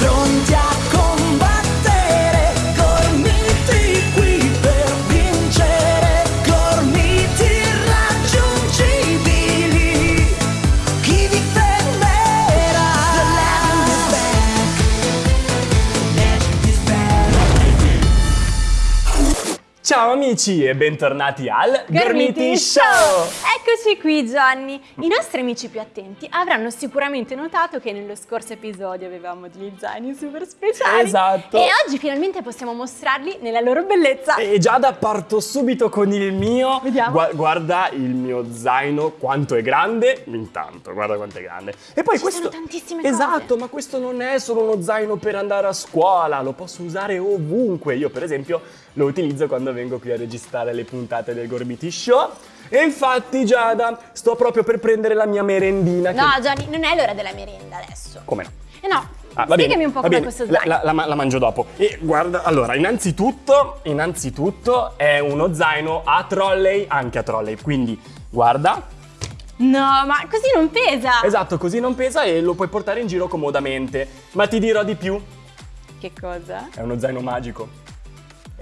pronti a Ciao amici e bentornati al Gormiti Show! Eccoci qui Gianni! I nostri amici più attenti avranno sicuramente notato che nello scorso episodio avevamo degli zaini super speciali Esatto. e oggi finalmente possiamo mostrarli nella loro bellezza! E Giada parto subito con il mio. Vediamo. Gua- guarda il mio zaino quanto è grande. Intanto, guarda quanto è grande. E poi Ci questo. sono tantissime cose. Esatto, ma questo non è solo uno zaino per andare a scuola, lo posso usare ovunque. Io, per esempio, lo utilizzo quando vengo qui a registrare le puntate del Gorbiti Show. E infatti, Giada, sto proprio per prendere la mia merendina. No che- Gianni, non è l'ora della merenda adesso! Come no? Eh no, Ah, va spiegami bene, un po' bene. questo zaino. La, la- la mangio dopo. E guarda, allora, innanzitutto, innanzitutto è uno zaino a trolley, anche a trolley. Quindi, guarda, No, ma così non pesa! esatto, così non pesa e lo puoi portare in giro comodamente. Ma ti dirò di più, Che cosa? è uno zaino magico.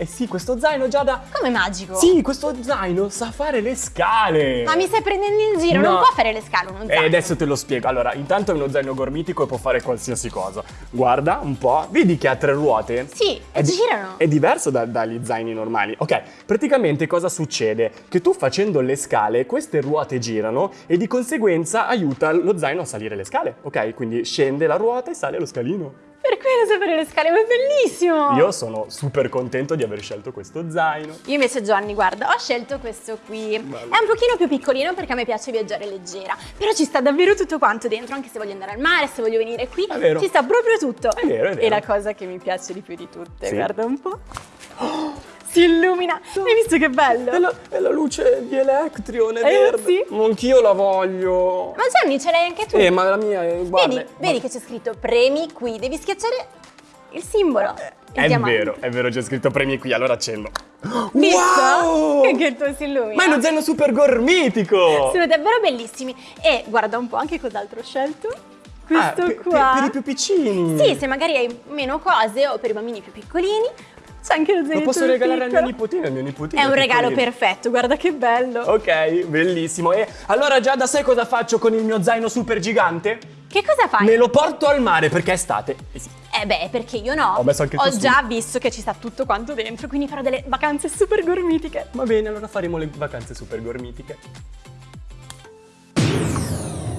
Eh sì, questo zaino già da... Come magico? Sì, questo zaino sa fare le scale. Ma mi stai prendendo in giro? No. Non può fare le scale uno E zaino! adesso te lo spiego. Allora, intanto è uno zaino gormitico e può fare qualsiasi cosa. Guarda un po', vedi che ha tre ruote? Sì, È e di- girano! È diverso da- dagli zaini normali. Ok, praticamente cosa succede? Che tu facendo le scale, queste ruote girano e di conseguenza aiuta lo zaino a salire le scale. Ok, quindi scende la ruota e sale lo scalino. Per quello sapere le scale, ma è bellissimo! Io sono super contento di aver scelto questo zaino. Io invece Gianni, guarda, ho scelto questo qui. Bello. È un pochino più piccolino perché a me piace viaggiare leggera, però ci sta davvero tutto quanto dentro, anche se voglio andare al mare, se voglio venire qui, ci sta proprio tutto. È vero, è vero. E la cosa che mi piace di più di tutte, Sì. guarda un po'. Si illumina! Hai visto che bello? È la, è la luce di Electrion, è Eh, verde. sì. Anch'io la voglio. Ma Gianni, ce l'hai anche tu. Eh, ma la mia è... Guarda, vedi, vedi che c'è scritto premi qui, devi schiacciare il simbolo. il È diamante. vero, è vero, c'è scritto premi qui, allora accendo. Visto? Wow! Che il tuo si illumina. Ma è uno zaino super gormitico! Sono davvero bellissimi. E guarda un po' anche cos'altro ho scelto. Ah, Questo per- qua. Per, per i più piccini. Sì, se magari hai meno cose o per i bambini più piccolini, c'è anche lo zainetto Lo posso regalare al mio nipotino, al mio nipotino. È un regalo piccolino. perfetto, guarda che bello. Ok, bellissimo. E allora già da sai cosa faccio con il mio zaino super gigante? Che cosa fai? Me lo porto al mare perché è estate. Eh. Eh beh, perché io no. Ho messo anche il Ho già visto che ci sta tutto quanto dentro, quindi farò delle vacanze super gormitiche. Va bene, allora faremo le vacanze super gormitiche.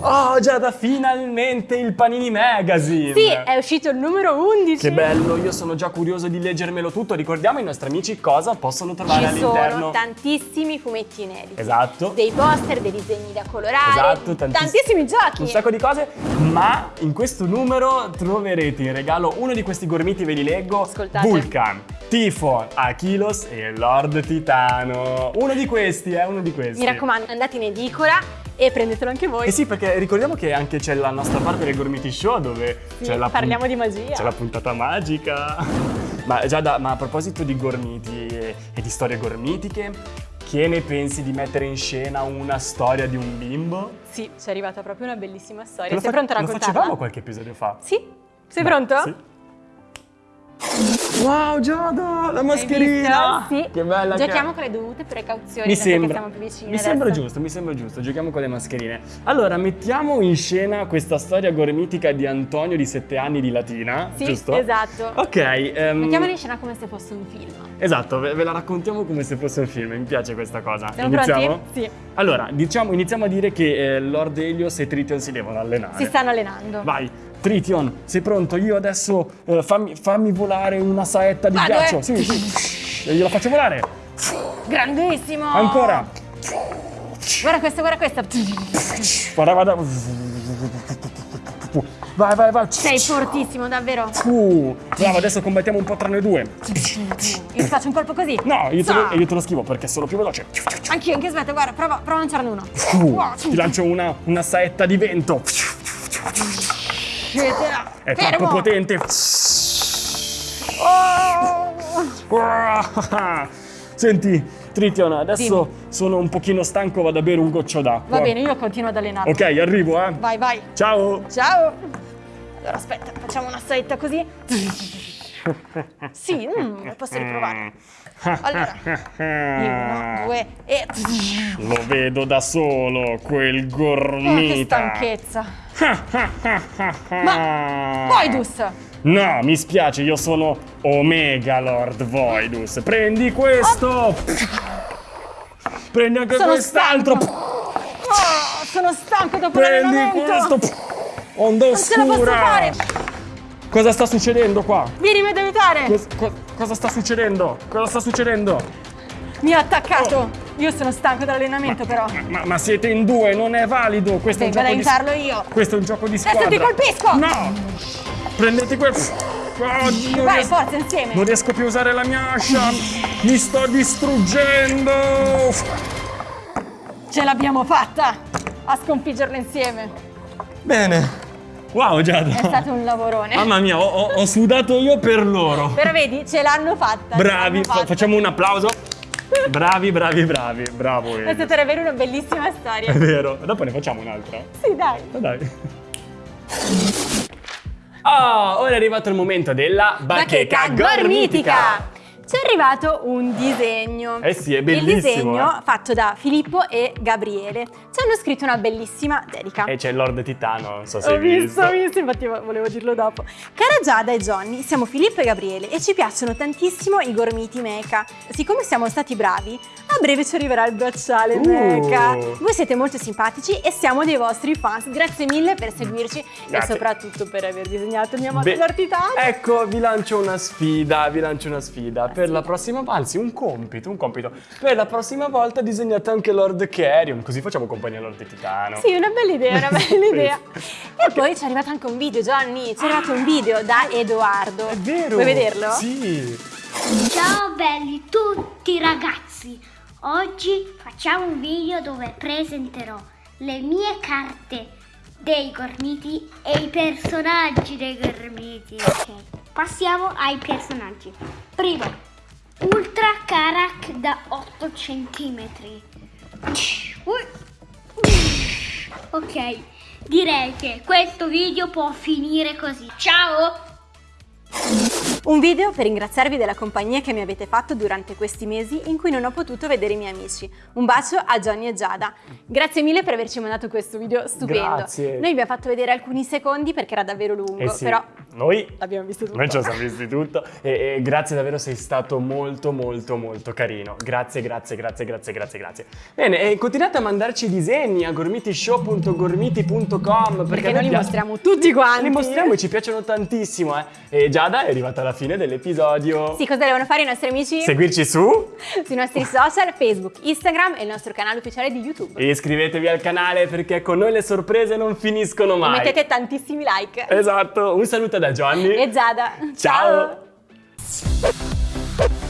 Oh, Giada, finalmente il Panini Magazine! Sì, è uscito il numero 11. Che bello, io sono già curioso di leggermelo tutto. Ricordiamo ai nostri amici cosa possono trovare Ci sono all'interno. tantissimi fumetti inediti. Esatto. Dei poster, dei disegni da colorare. Esatto, tantiss- tantissimi giochi. Un sacco di cose, ma in questo numero troverete in regalo uno di questi gormiti, ve li leggo. Ascoltate. Vulcan, Tifon, Achilos e Lord Titano. Uno di questi, eh, uno di questi. Mi raccomando, andate in edicola e prendetelo anche voi. Eh sì, perché ricordiamo che anche c'è la nostra parte del Gormiti Show dove Sì, c'è la parliamo di magia. C'è la puntata magica. ma Giada, ma a proposito di gormiti e, e di storie gormitiche, che ne pensi di mettere in scena una storia di un bimbo? Sì, ci è arrivata proprio una bellissima storia. Lo Sei pronto a Lo raccontarla? facevamo qualche episodio fa. Sì? Sei Beh, pronto? Sì. Wow, Giada, la mascherina! visto? Sì. Che bella che. Giochiamo con le dovute precauzioni Mi che sembra, siamo più vicini mi sembra adesso. giusto, mi sembra giusto, giochiamo con le mascherine. Allora, mettiamo in scena questa storia gormitica di Antonio di 7 anni di Latina, Sì, giusto? esatto. Ok, ehm, Mettiamola in scena come se fosse un film. Esatto, ve, ve la raccontiamo come se fosse un film, mi piace questa cosa. Siamo iniziamo? pronti? Sì. Allora, diciamo, iniziamo a dire che eh, Lord Helios e Triton si devono allenare. Si stanno allenando. Vai, Triton, sei pronto? Io adesso eh, fammi, fammi volare una saetta di Vado, ghiaccio. eh. Sì, sì. E gliela faccio volare. Grandissimo! Ancora. Guarda questo, guarda questo. Guarda, guarda. Vai, vai, vai. Sei fortissimo, davvero. Uh, bravo, adesso combattiamo un po' tra noi due. Io ti faccio un colpo così. No, io te, lo, io te lo schivo perché sono più veloce. Anch'io, anche aspetta, guarda, prova, prova a lanciarne uno. Uh, ti lancio una, una saetta di vento. È Fermo. troppo potente. Oh! Senti, Trition, adesso sono un pochino stanco, vado a bere un goccio d'acqua. Va bene, io continuo ad allenarmi. Ok, arrivo, eh. Vai, vai. Ciao. Ciao. Allora aspetta, facciamo una saletta così. Sì, mm, posso riprovare. Allora, uno, due e... Lo vedo da solo, quel Oh, che gormita. stanchezza. Ma, Voidus! No, mi spiace, io sono Omega Lord Voidus. Prendi questo. Prendi anche quest'altro. Oh, sono stanco dopo Prendi questo. Onda Non ce la posso oscura. fare. Cosa sta succedendo qua? Vieni ad aiutare. Cos- co- cosa sta succedendo? Cosa sta succedendo? Mi ha attaccato. Io sono stanco dall'allenamento però. Ma, ma siete in due, non è valido. Questo Vengo è un gioco aiutarlo io. di Questo è un gioco di Adesso squadra. ti colpisco. No! Prendete questo. Oh, Vai, riesco, forza, insieme. non riesco più a usare la mia ascia. Mi sto distruggendo. Ce l'abbiamo fatta a sconfiggerlo insieme. Bene. Wow, Giada. È stato un lavorone. Mamma mia, ho, ho- ho sudato io per loro. Però vedi, ce l'hanno fatta. Bravi, fatta. facciamo un applauso. Bravi, bravi, bravi. Bravo. È stata davvero una bellissima È storia. vero. Dopo ne facciamo un'altra. Sì, dai. Ma dai. Oh, ora è arrivato il momento della bacheca, gormitica. Ci è arrivato un disegno. Eh sì, è Il bellissimo, disegno eh. fatto da Filippo e Gabriele. Ci hanno scritto una bellissima dedica. E c'è il Lord Titano, non so se Ho hai visto, ho visto, infatti vo- volevo dirlo dopo. Cara Giada e Johnny, siamo Filippo e Gabriele e ci piacciono tantissimo i gormiti mecha. Siccome siamo stati bravi, a breve ci arriverà il bracciale Uh. mecha. Voi siete molto simpatici e siamo dei vostri fans. Grazie mille per seguirci e Grazie. soprattutto per aver disegnato il mio amato Lord Titano. Ecco, vi lancio una sfida, vi lancio una sfida. Per la prossima, anzi, un compito, un compito. Per la prossima volta disegnate anche Lord Carrion, così facciamo compagnia a Lord Titano. Sì, una bella idea, una bella idea. E Ok. poi ci è arrivato anche un video, Johnny. Ci è arrivato un video da Edoardo. È vero. Vuoi vederlo? Sì. Ciao belli tutti ragazzi! Oggi facciamo un video dove presenterò le mie carte dei gormiti e i personaggi dei gormiti. Ok, passiamo ai personaggi. Primo, Karak da 8 cm. Ok, direi che questo video può finire così. Ciao! Un video per ringraziarvi della compagnia che mi avete fatto durante questi mesi in cui non ho potuto vedere i miei amici. Un bacio a Johnny e Giada. Grazie mille per averci mandato questo video stupendo. Grazie. Noi vi abbiamo fatto vedere alcuni secondi perché era davvero lungo, Eh sì, però noi l'abbiamo visto tutto. Noi lo siamo visti tutto e, e grazie davvero sei stato molto molto molto carino. Grazie, grazie, grazie, grazie, grazie, grazie. Bene, e continuate a mandarci disegni a gormitishow.gormiti.com perché, Perché a noi li piace- mostriamo tutti quanti. Li mostriamo e ci piacciono tantissimo, eh. E Giada è arrivata alla fine dell'episodio. Sì, cosa devono fare i nostri amici? Seguirci su Sui nostri social, Facebook, Instagram e il nostro canale ufficiale di YouTube. e iscrivetevi al canale perché con noi le sorprese non finiscono E mai. mettete tantissimi like. Esatto, un saluto da Giovanni e Giada. Ciao. Ciao.